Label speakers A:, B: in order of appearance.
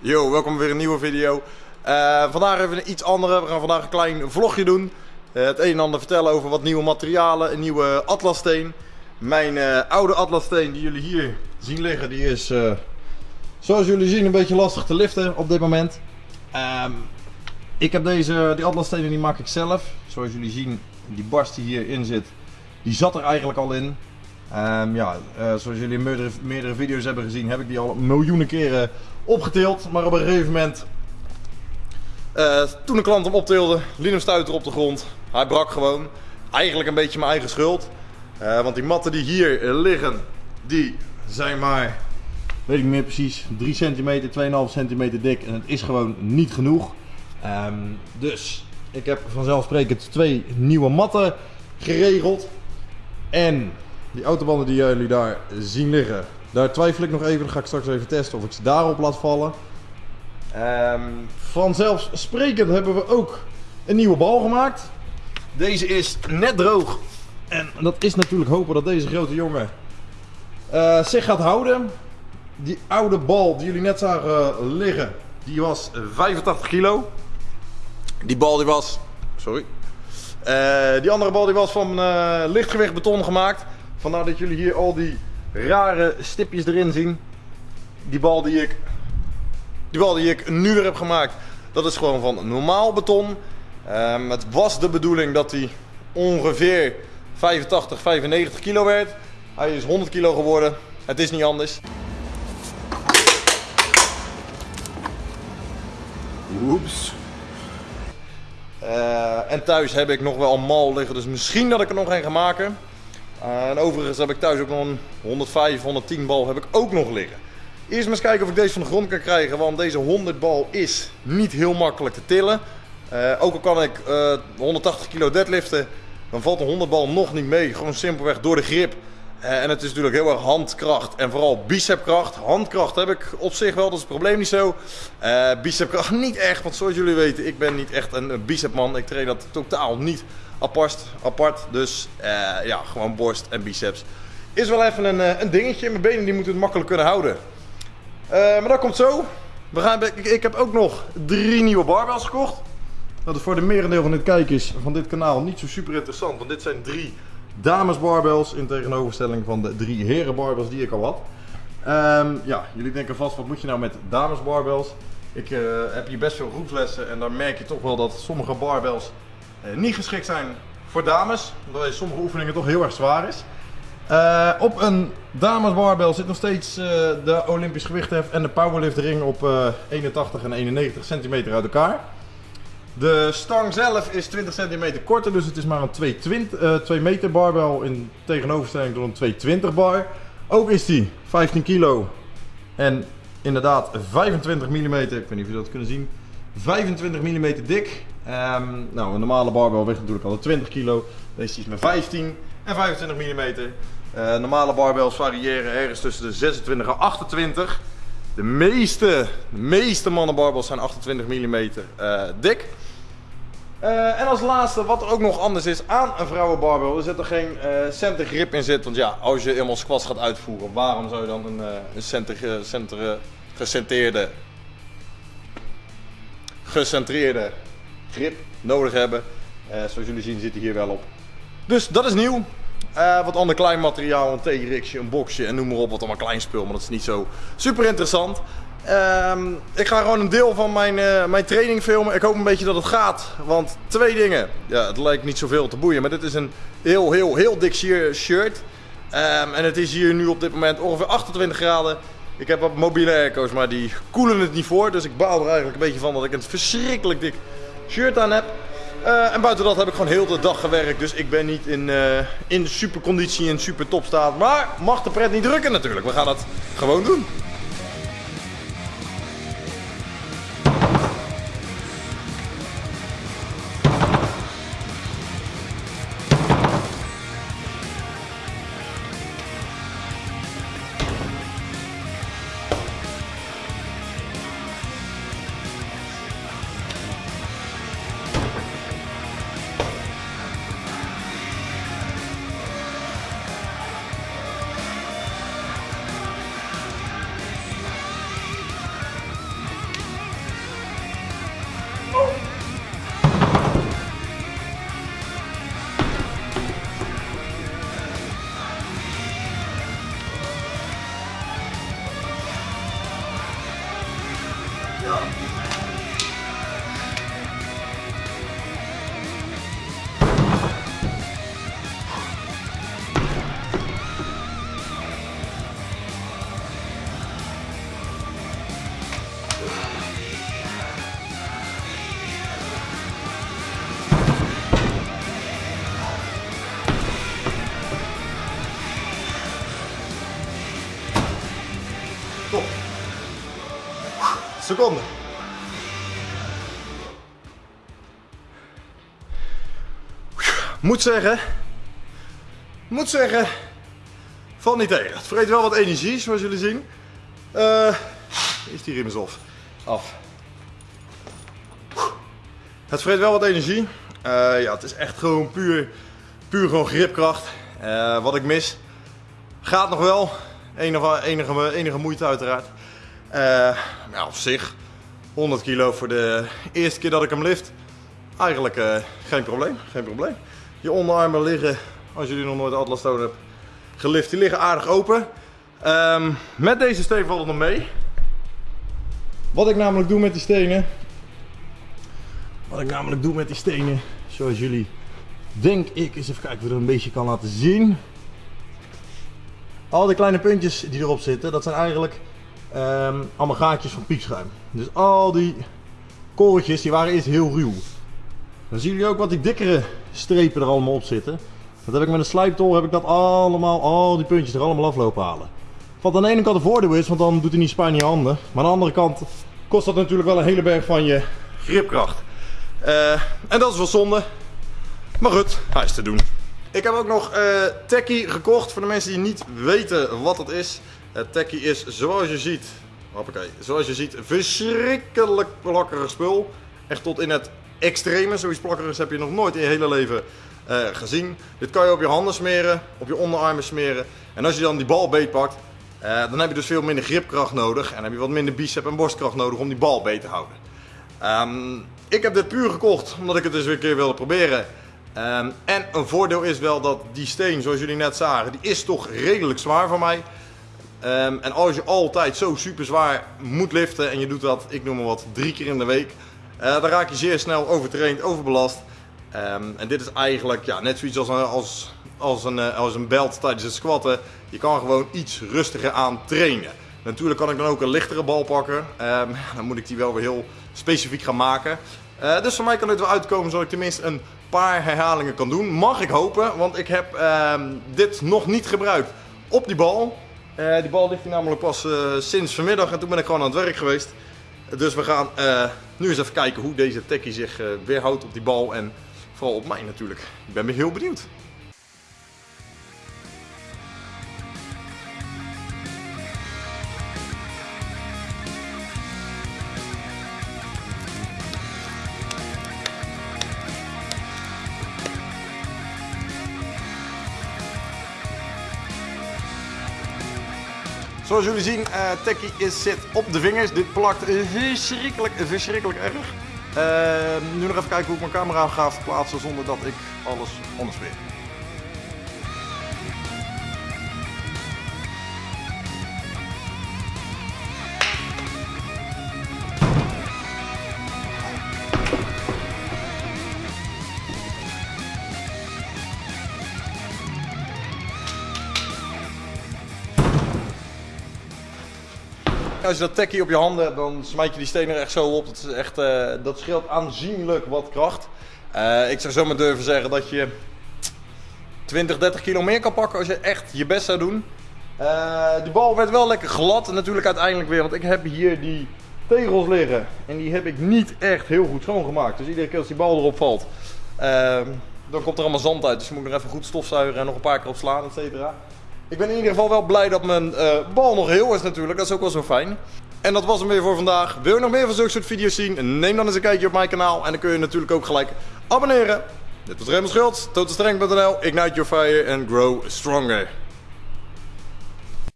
A: Yo, welkom weer een nieuwe video. Eh, vandaag even iets andere. We gaan vandaag een klein vlogje doen. Eh, het een en ander vertellen over wat nieuwe materialen. Een nieuwe atlassteen. Mijn eh, oude atlassteen die jullie hier zien liggen, die is zoals jullie zien een beetje lastig te liften op dit moment. Ehm, ik heb deze, die atlasstenen die maak ik zelf. Zoals jullie zien, die barst die hierin zit, die zat er eigenlijk al in. Ehm, ja, zoals jullie in meerdere video's hebben gezien, heb ik die al miljoenen keren opgetild. Maar op een gegeven moment, eh, toen een klant hem optilde, hem stuiter op de grond. Hij brak gewoon. Eigenlijk een beetje mijn eigen schuld. Eh, want die matten die hier liggen, die zijn maar, weet ik niet meer precies, 3 centimeter, 2,5 centimeter dik. En het is gewoon niet genoeg. Ehm, dus ik heb vanzelfsprekend twee nieuwe matten geregeld. En die autobanden die jullie daar zien liggen, daar twijfel ik nog even. Dan ga ik straks even testen of ik ze daarop laat vallen. Ehm, vanzelfsprekend hebben we ook een nieuwe bal gemaakt. Deze is net droog. En dat is natuurlijk hopen dat deze grote jongen eh, zich gaat houden. Die oude bal die jullie net zagen liggen, die was 85 kilo. Die bal die was... Sorry. Eh, die andere bal die was van eh, lichtgewicht beton gemaakt. Vandaar dat jullie hier al die rare stipjes erin zien. Die bal die ik, die bal die ik nu weer heb gemaakt, dat is gewoon van normaal beton. Ehm, het was de bedoeling dat hij ongeveer 85, 95 kilo werd. Hij is 100 kilo geworden. Het is niet anders. Oeps. Eh, en thuis heb ik nog wel een mal liggen, dus misschien dat ik er nog een ga maken. Eh, en overigens heb ik thuis ook nog een 105, 110 bal heb ik ook nog liggen. Eerst maar eens kijken of ik deze van de grond kan krijgen, want deze 100 bal is niet heel makkelijk te tillen. Eh, ook al kan ik 180 kilo deadliften, dan valt een 100 bal nog niet mee. Gewoon simpelweg door de grip. Eh, en het is natuurlijk heel erg handkracht en vooral bicepkracht. Handkracht heb ik op zich wel, dat is het probleem niet zo. Eh, bicepkracht niet echt, want zoals jullie weten, ik ben niet echt een bicepman. Ik train dat totaal niet apart. apart. Dus eh, ja, gewoon borst en biceps. Is wel even een, een dingetje. Mijn benen die moeten het makkelijk kunnen houden. maar dat komt zo. We gaan, ik, heb ook nog drie nieuwe barbells gekocht. Dat is voor de merendeel van de kijkers van dit kanaal niet zo super interessant. Want dit zijn drie dames barbells in tegenoverstelling van de drie heren barbells die ik al had. Ehm, ja, jullie denken vast, wat moet je nou met dames barbells? Ik uh, heb hier best veel groepslessen en daar merk je toch wel dat sommige barbells uh, niet geschikt zijn voor dames. Omdat sommige oefeningen toch heel erg zwaar is. Uh, op een dames barbell zit nog steeds de Olympisch gewichthef en de powerlift ring op 81 en 91 centimeter uit elkaar. De stang zelf is 20 centimeter korter, dus het is maar een 220, uh, 2 meter barbel in tegenoverstelling tot een 220 bar. Ook is die 15 kilo en inderdaad 25 mm, ik weet niet of jullie dat kunnen zien, 25 mm dik. Um, nou, een normale barbel weegt natuurlijk al 20 kilo, deze is met 15 en 25 mm. Uh, normale barbels variëren ergens tussen de 26 en 28. De meeste, de meeste mannenbarbels zijn 28 mm uh, dik. Uh, en als laatste, wat er ook nog anders is aan een vrouwenbarbel, er zit er geen uh, center grip in zit. Want ja, als je eenmaal squats gaat uitvoeren, waarom zou je dan een, uh, een center, center, gecentreerde, gecentreerde grip nodig hebben? zoals jullie zien zit hij hier wel op. Dus dat is nieuw. wat ander klein materiaal, een T-rixje, een boxje en noem maar op, wat allemaal klein spul, maar dat is niet zo super interessant. Um, ik ga gewoon een deel van mijn, uh, mijn training filmen. Ik hoop een beetje dat het gaat. Want twee dingen. Ja, het lijkt niet zoveel te boeien. Maar dit is een heel, heel, heel dik shirt. Um, en het is hier nu op dit moment ongeveer 28 graden. Ik heb wat mobiele airco's, maar die koelen het niet voor. Dus ik baal er eigenlijk een beetje van dat ik een verschrikkelijk dik shirt aan heb. Uh, en buiten dat heb ik gewoon heel de dag gewerkt. Dus ik ben niet in, uh, in super conditie en super topstaat. Maar mag de pret niet drukken natuurlijk. We gaan het gewoon doen. Seconde. Moet zeggen, moet zeggen, valt niet tegen. Het vreet wel wat energie, zoals jullie zien. Eh is die riem af. af. Het vreet wel wat energie. Eh, ja, het is echt gewoon puur, puur gewoon gripkracht. Eh, wat ik mis, gaat nog wel. Enige, enige, enige moeite uiteraard. Ja, op zich, 100 kilo voor de eerste keer dat ik hem lift. Eigenlijk eh, geen probleem, geen probleem. Je onderarmen liggen, als jullie nog nooit Atlas Stone hebben gelift, die liggen aardig open. Ehm, met deze steen valt het nog mee. Wat ik namelijk doe met die stenen. Wat ik namelijk doe met die stenen, zoals jullie denk ik, eens even kijken of ik het een beetje kan laten zien. Al die kleine puntjes die erop zitten, dat zijn eigenlijk ehm, allemaal gaatjes van piekschuim. Dus al die korreltjes, die waren eerst heel ruw. Dan zien jullie ook wat die dikkere strepen er allemaal op zitten. Dat heb ik met een slijptol, heb ik dat allemaal, al die puntjes er allemaal aflopen halen. Wat aan de ene kant een voordeel is, want dan doet hij niet spijn in je handen. Maar aan de andere kant kost dat natuurlijk wel een hele berg van je gripkracht. Eh, en dat is wel zonde. Maar goed, hij is te doen. Ik heb ook nog eh Tekkie gekocht. Voor de mensen die niet weten wat het is. Uh, Tekkie is zoals je ziet, hoppakee, zoals je ziet, verschrikkelijk plakkerig spul. Echt tot in het extreme. Zoiets plakkerigs heb je nog nooit in je hele leven eh, gezien. Dit kan je op je handen smeren, op je onderarmen smeren. En als je dan die bal beetpakt, eh, dan heb je dus veel minder gripkracht nodig. En heb je wat minder bicep en borstkracht nodig om die bal beet te houden. Ehm, ik heb dit puur gekocht omdat ik het dus weer een keer wilde proberen. Ehm, en een voordeel is wel dat die steen, zoals jullie net zagen, die is toch redelijk zwaar voor mij. Ehm, en als je altijd zo super zwaar moet liften en je doet dat, ik noem maar wat, drie keer in de week, eh, dan raak je zeer snel overtraind, overbelast. Ehm, en dit is eigenlijk ja, net zoiets als een, als, als, een, eh, als een belt tijdens het squatten. Je kan gewoon iets rustiger aan trainen. Natuurlijk kan ik dan ook een lichtere bal pakken. Ehm, dan moet ik die wel weer heel specifiek gaan maken. Eh, dus voor mij kan dit wel uitkomen zodat ik tenminste een paar herhalingen kan doen. Mag ik hopen, want ik heb dit nog niet gebruikt op die bal. Eh, die bal ligt hier namelijk pas eh, sinds vanmiddag en toen ben ik gewoon aan het werk geweest. Dus we gaan eh, nu eens even kijken hoe deze tekkie zich weerhoudt op die bal en vooral op mij natuurlijk. Ik ben heel benieuwd. Zoals jullie zien, Tekkie is, zit op de vingers. Dit plakt verschrikkelijk, verschrikkelijk erg. Eh, nu nog even kijken hoe ik mijn camera ga verplaatsen zonder dat ik alles onderspeer. Als je dat tekkie op je handen hebt, dan smijt je die stenen er echt zo op. Dat, is echt, eh, dat scheelt aanzienlijk wat kracht. Eh, ik zou zomaar durven zeggen dat je 20, 30 kilo meer kan pakken als je echt je best zou doen. Eh, die bal werd wel lekker glad natuurlijk uiteindelijk weer. Want ik heb hier die tegels liggen. En die heb ik niet echt heel goed schoongemaakt. Dus iedere keer als die bal erop valt, dan komt er allemaal zand uit. Dus je moet nog even goed stofzuigen en nog een paar keer op slaan, et cetera. Ik ben in ieder geval wel blij dat mijn eh, bal nog heel is natuurlijk. Dat is ook wel zo fijn. En dat was hem weer voor vandaag. Wil je nog meer van zulke soort video's zien? Neem dan eens een kijkje op mijn kanaal. En dan kun je natuurlijk ook gelijk abonneren. Dit was Raymond Schultz, totalstrength.nl. Ignite your fire and grow stronger.